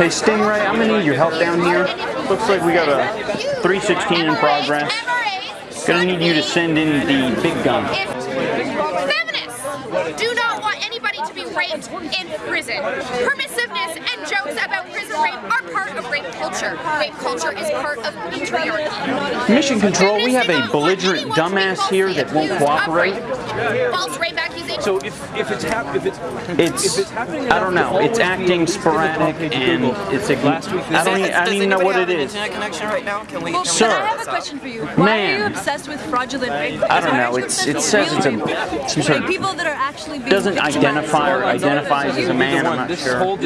Hey Stingray, I'm gonna need your help down here. Looks like we got a 316 in progress. Gonna need you to send in the big gun. Feminists do not want anybody to be raped in prison. Permissiveness and jokes about rape are part of rape culture. Rape culture is part of patriarchy. Mission Control, we have a belligerent dumbass here that won't cooperate. False rape accusations. So if, if it's hap- if it's It's, if it's happening, I don't know, it's acting sporadic and it's a, Last week- I don't, I don't even know what it Does is. anybody have an internet connection right now? Can we? Well, can we Sir. I have a question for you. Why are you obsessed with fraudulent rape? I don't know, it's, it says it's a, rape? some sort Like of, people that are actually being doesn't identify or identifies as a man, I'm not sure. whole